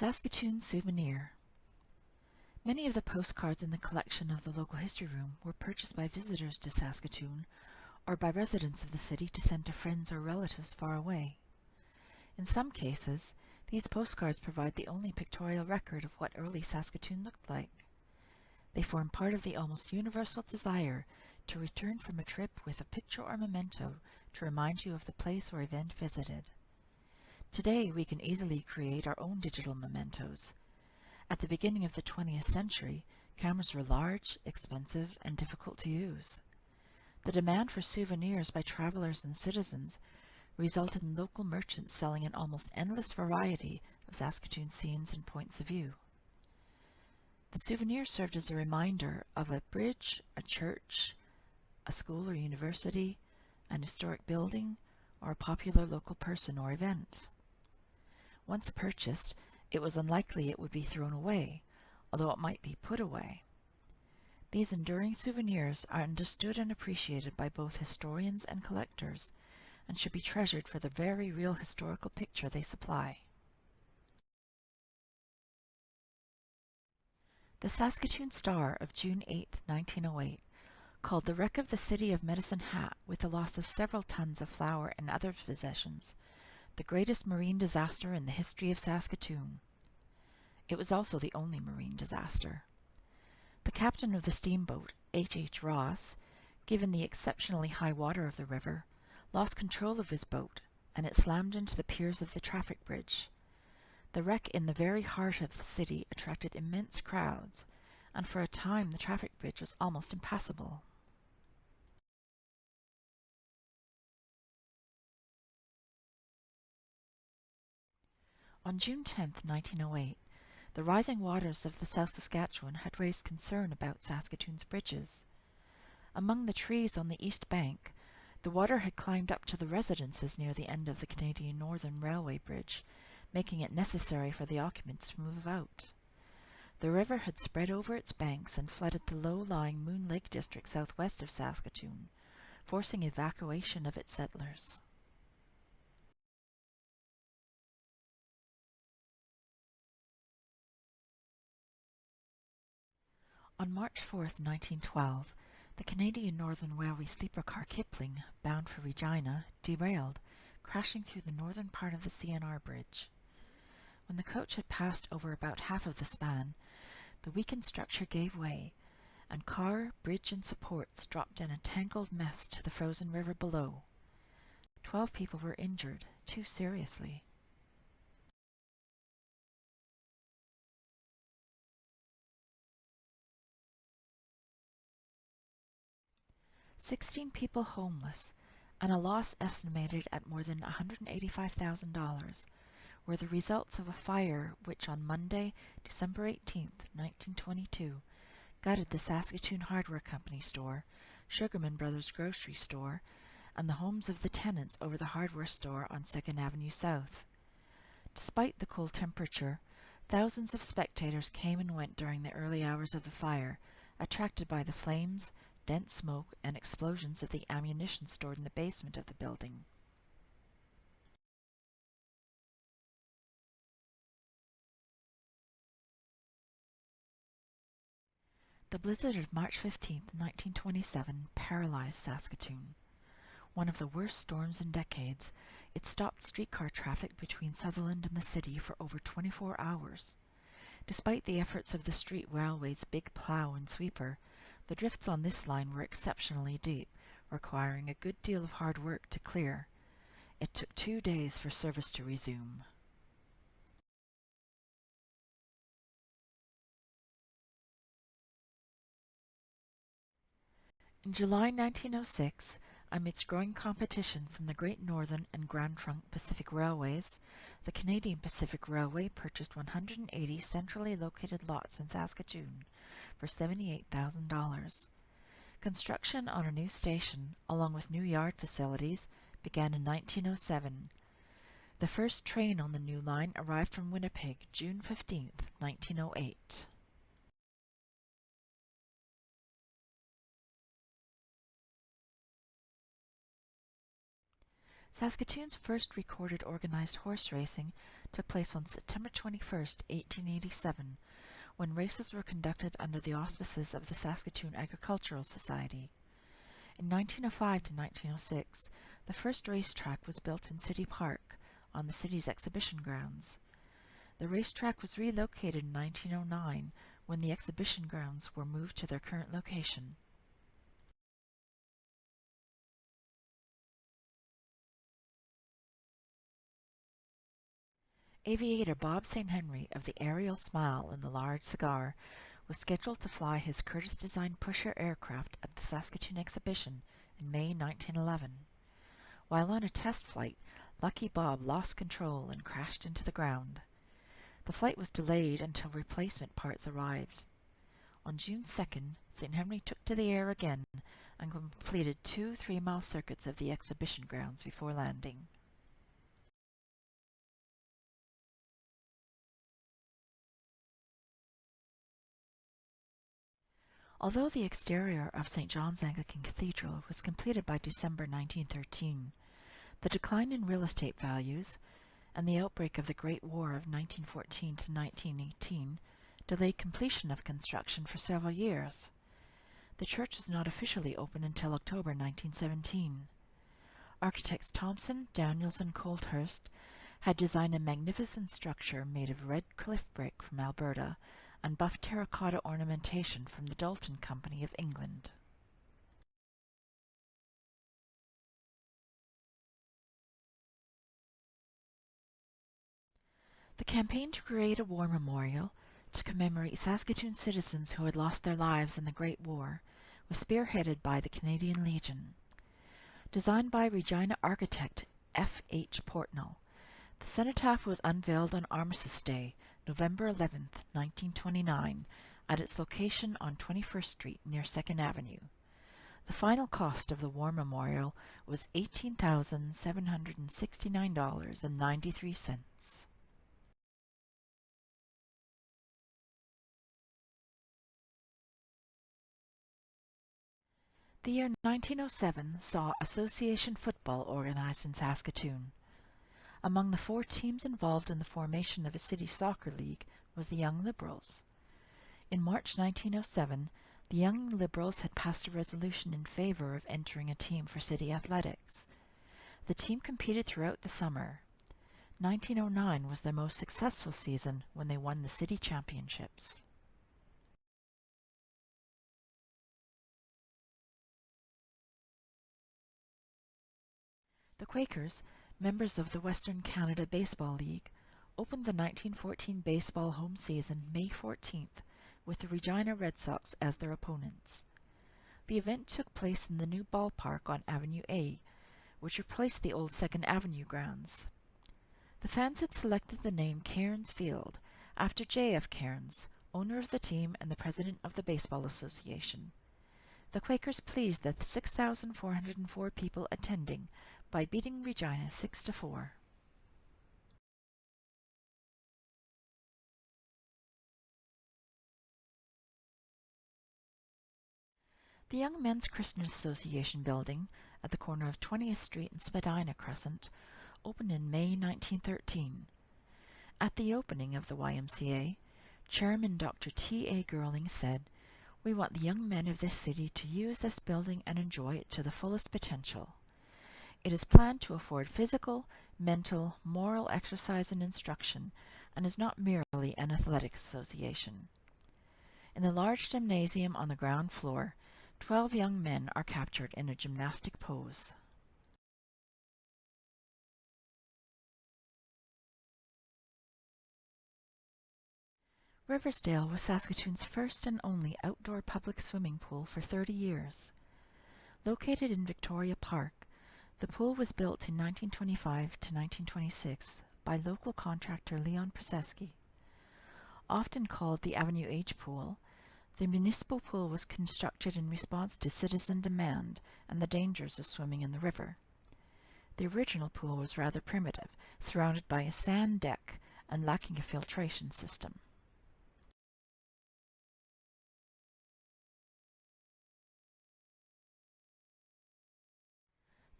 Saskatoon Souvenir Many of the postcards in the collection of the Local History Room were purchased by visitors to Saskatoon or by residents of the city to send to friends or relatives far away. In some cases, these postcards provide the only pictorial record of what early Saskatoon looked like. They form part of the almost universal desire to return from a trip with a picture or memento to remind you of the place or event visited. Today, we can easily create our own digital mementos. At the beginning of the 20th century, cameras were large, expensive, and difficult to use. The demand for souvenirs by travelers and citizens resulted in local merchants selling an almost endless variety of Saskatoon scenes and points of view. The souvenir served as a reminder of a bridge, a church, a school or university, an historic building, or a popular local person or event. Once purchased, it was unlikely it would be thrown away, although it might be put away. These enduring souvenirs are understood and appreciated by both historians and collectors, and should be treasured for the very real historical picture they supply. The Saskatoon Star of June 8, 1908, called the wreck of the city of Medicine Hat with the loss of several tons of flour and other possessions, the greatest marine disaster in the history of Saskatoon. It was also the only marine disaster. The captain of the steamboat, H. H. Ross, given the exceptionally high water of the river, lost control of his boat, and it slammed into the piers of the traffic bridge. The wreck in the very heart of the city attracted immense crowds, and for a time the traffic bridge was almost impassable. On June 10, 1908, the rising waters of the South Saskatchewan had raised concern about Saskatoon's bridges. Among the trees on the east bank, the water had climbed up to the residences near the end of the Canadian Northern Railway Bridge, making it necessary for the occupants to move out. The river had spread over its banks and flooded the low-lying Moon Lake district southwest of Saskatoon, forcing evacuation of its settlers. On March 4, 1912, the Canadian Northern Railway sleeper car Kipling, bound for Regina, derailed, crashing through the northern part of the CNR bridge. When the coach had passed over about half of the span, the weakened structure gave way, and car, bridge, and supports dropped in a tangled mess to the frozen river below. Twelve people were injured, two seriously. Sixteen people homeless, and a loss estimated at more than $185,000 were the results of a fire which on Monday, December 18, 1922, gutted the Saskatoon Hardware Company store, Sugarman Brothers grocery store, and the homes of the tenants over the hardware store on 2nd Avenue South. Despite the cold temperature, thousands of spectators came and went during the early hours of the fire, attracted by the flames, dense smoke, and explosions of the ammunition stored in the basement of the building. The blizzard of March 15, 1927, paralyzed Saskatoon. One of the worst storms in decades, it stopped streetcar traffic between Sutherland and the city for over 24 hours. Despite the efforts of the street railway's big plow and sweeper, the drifts on this line were exceptionally deep, requiring a good deal of hard work to clear. It took two days for service to resume. In July 1906, amidst growing competition from the Great Northern and Grand Trunk Pacific Railways, the Canadian Pacific Railway purchased 180 centrally located lots in Saskatoon for $78,000. Construction on a new station, along with new yard facilities, began in 1907. The first train on the new line arrived from Winnipeg June 15, 1908. Saskatoon's first recorded organized horse racing took place on September 21, 1887, when races were conducted under the auspices of the Saskatoon Agricultural Society. In 1905 to 1906, the first racetrack was built in City Park on the city's exhibition grounds. The racetrack was relocated in 1909 when the exhibition grounds were moved to their current location. Aviator Bob St. Henry of the Aerial Smile and the Large Cigar was scheduled to fly his Curtiss designed pusher aircraft at the Saskatoon exhibition in May 1911. While on a test flight, Lucky Bob lost control and crashed into the ground. The flight was delayed until replacement parts arrived. On June 2nd, St. Henry took to the air again and completed two three-mile circuits of the exhibition grounds before landing. Although the exterior of St. John's Anglican Cathedral was completed by December 1913, the decline in real estate values and the outbreak of the Great War of 1914 to 1918 delayed completion of construction for several years. The church was not officially open until October 1917. Architects Thompson, Daniels, and Colthurst had designed a magnificent structure made of red cliff brick from Alberta and buff terracotta ornamentation from the Doulton Company of England. The campaign to create a war memorial to commemorate Saskatoon citizens who had lost their lives in the Great War was spearheaded by the Canadian Legion. Designed by Regina architect F. H. Portnall, the cenotaph was unveiled on Armistice Day November 11, 1929, at its location on 21st Street near 2nd Avenue. The final cost of the War Memorial was $18,769.93. The year 1907 saw association football organized in Saskatoon. Among the four teams involved in the formation of a city soccer league was the Young Liberals. In March 1907, the Young Liberals had passed a resolution in favor of entering a team for city athletics. The team competed throughout the summer. 1909 was their most successful season when they won the city championships. The Quakers members of the Western Canada Baseball League, opened the 1914 baseball home season May 14th with the Regina Red Sox as their opponents. The event took place in the new ballpark on Avenue A, which replaced the old Second Avenue grounds. The fans had selected the name Cairns Field after J.F. Cairns, owner of the team and the president of the Baseball Association. The Quakers pleased that the 6,404 people attending by beating Regina 6 to 4. The Young Men's Christian Association building at the corner of 20th Street and Spadina Crescent opened in May 1913. At the opening of the YMCA, Chairman Dr. T. A. Girling said, We want the young men of this city to use this building and enjoy it to the fullest potential. It is planned to afford physical, mental, moral exercise and instruction, and is not merely an athletic association. In the large gymnasium on the ground floor, twelve young men are captured in a gymnastic pose. Riversdale was Saskatoon's first and only outdoor public swimming pool for 30 years. Located in Victoria Park, the pool was built in 1925 to 1926 by local contractor Leon Przeski. Often called the Avenue H Pool, the municipal pool was constructed in response to citizen demand and the dangers of swimming in the river. The original pool was rather primitive, surrounded by a sand deck and lacking a filtration system.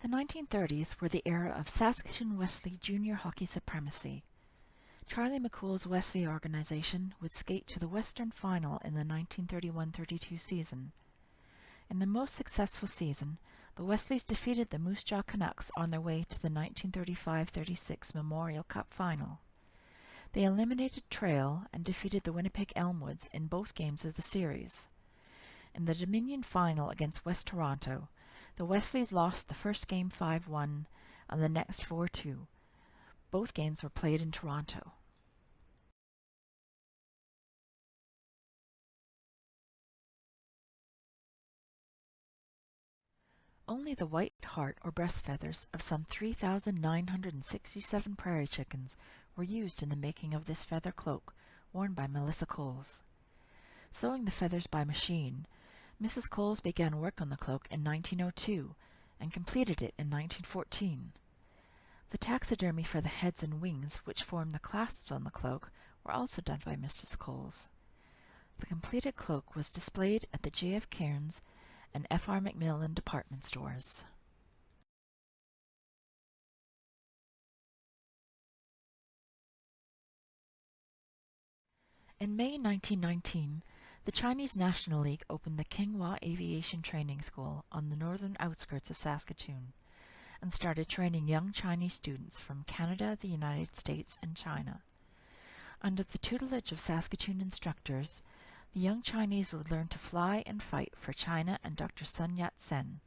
The 1930s were the era of Saskatoon Wesley junior hockey supremacy. Charlie McCool's Wesley organization would skate to the Western Final in the 1931-32 season. In the most successful season, the Wesleys defeated the Moose Jaw Canucks on their way to the 1935-36 Memorial Cup Final. They eliminated Trail and defeated the Winnipeg Elmwoods in both games of the series. In the Dominion Final against West Toronto, the Wesleys lost the first game 5-1 and the next 4-2. Both games were played in Toronto. Only the white heart or breast feathers of some 3,967 prairie chickens were used in the making of this feather cloak worn by Melissa Coles. Sewing the feathers by machine, Mrs. Coles began work on the cloak in 1902 and completed it in 1914. The taxidermy for the heads and wings which form the clasps on the cloak were also done by Mrs. Coles. The completed cloak was displayed at the J. F. Cairns and F. R. Macmillan department stores. In May 1919, the Chinese National League opened the Keng Wah Aviation Training School on the northern outskirts of Saskatoon and started training young Chinese students from Canada, the United States, and China. Under the tutelage of Saskatoon instructors, the young Chinese would learn to fly and fight for China and Dr. Sun Yat-sen.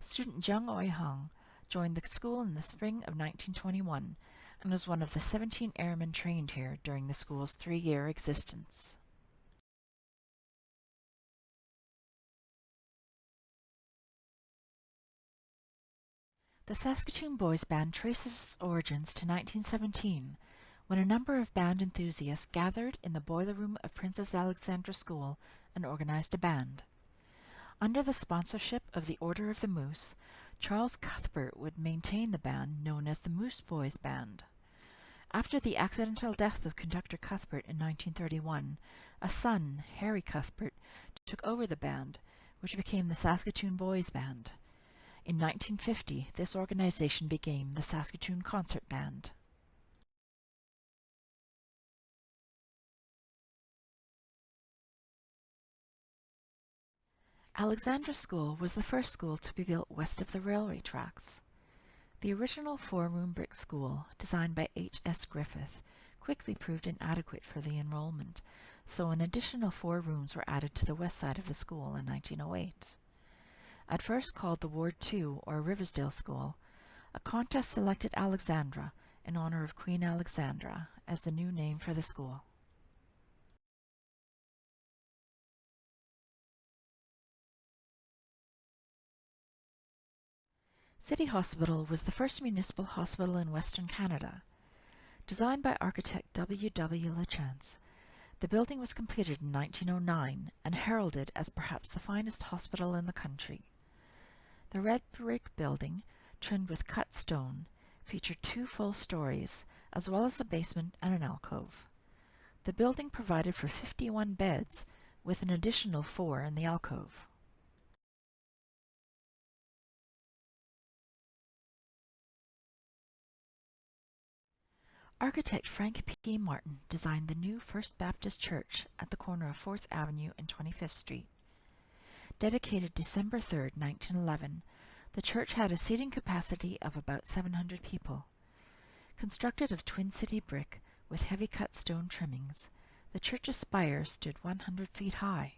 Student Jung Oi-hung joined the school in the spring of 1921 and was one of the 17 airmen trained here during the school's three-year existence. The Saskatoon Boys Band traces its origins to 1917 when a number of band enthusiasts gathered in the boiler room of Princess Alexandra School and organized a band. Under the sponsorship of the Order of the Moose, Charles Cuthbert would maintain the band known as the Moose Boys Band. After the accidental death of conductor Cuthbert in 1931, a son, Harry Cuthbert, took over the band, which became the Saskatoon Boys Band. In 1950, this organization became the Saskatoon Concert Band. Alexandra School was the first school to be built west of the railway tracks. The original four-room brick school, designed by H. S. Griffith, quickly proved inadequate for the enrollment, so an additional four rooms were added to the west side of the school in 1908. At first called the Ward 2 or Riversdale School, a contest selected Alexandra in honor of Queen Alexandra as the new name for the school. City Hospital was the first municipal hospital in Western Canada. Designed by architect W. W. Lachance, the building was completed in 1909 and heralded as perhaps the finest hospital in the country. The red brick building, trimmed with cut stone, featured two full stories, as well as a basement and an alcove. The building provided for 51 beds, with an additional four in the alcove. Architect Frank P. Martin designed the new First Baptist Church at the corner of 4th Avenue and 25th Street. Dedicated December 3, 1911, the church had a seating capacity of about 700 people. Constructed of Twin City brick with heavy cut stone trimmings, the church's spire stood 100 feet high.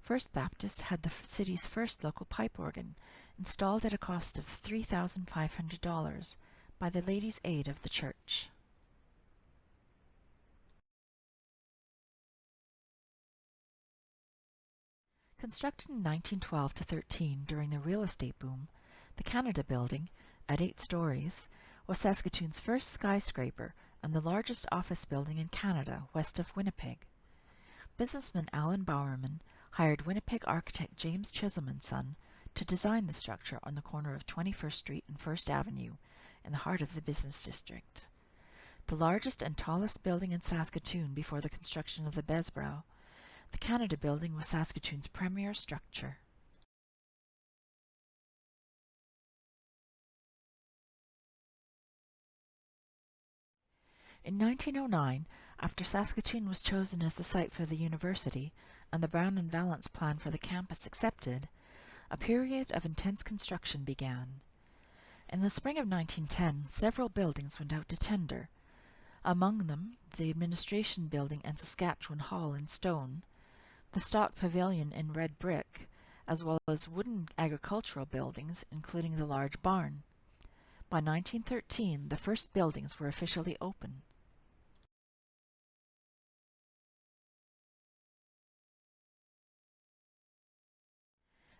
First Baptist had the city's first local pipe organ, installed at a cost of $3,500 by the Ladies' Aid of the church. Constructed in 1912 to 13 during the real estate boom, the Canada Building, at eight stories, was Saskatoon's first skyscraper and the largest office building in Canada west of Winnipeg. Businessman Alan Bowerman hired Winnipeg architect James Chisholm and Son to design the structure on the corner of 21st Street and 1st Avenue in the heart of the business district. The largest and tallest building in Saskatoon before the construction of the Bessborough, the Canada Building was Saskatoon's premier structure. In 1909, after Saskatoon was chosen as the site for the university and the Brown and Vallance plan for the campus accepted, a period of intense construction began. In the spring of 1910, several buildings went out to tender, among them the Administration Building and Saskatchewan Hall in stone, the Stock Pavilion in red brick, as well as wooden agricultural buildings, including the large barn. By 1913, the first buildings were officially open.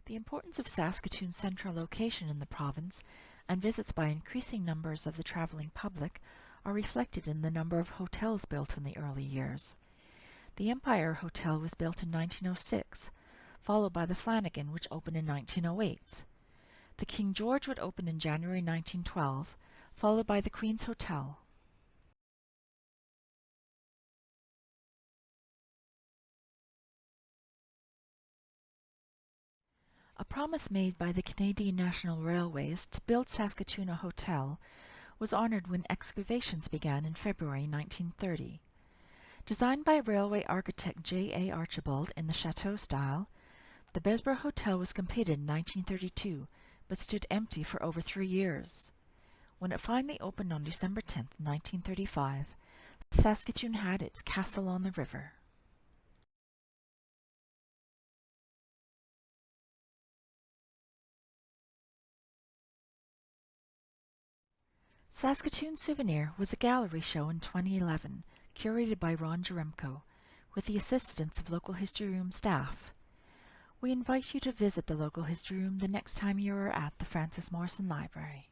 The importance of Saskatoon's central location in the province and visits by increasing numbers of the travelling public are reflected in the number of hotels built in the early years. The Empire Hotel was built in 1906, followed by the Flanagan, which opened in 1908. The King George would open in January 1912, followed by the Queen's Hotel. A promise made by the Canadian National Railways to build Saskatoon a hotel was honoured when excavations began in February 1930. Designed by railway architect J. A. Archibald in the chateau style, the Bessborough Hotel was completed in 1932 but stood empty for over three years. When it finally opened on December 10, 1935, Saskatoon had its castle on the river. Saskatoon Souvenir was a gallery show in 2011, curated by Ron Jaremko, with the assistance of Local History Room staff. We invite you to visit the Local History Room the next time you are at the Frances Morrison Library.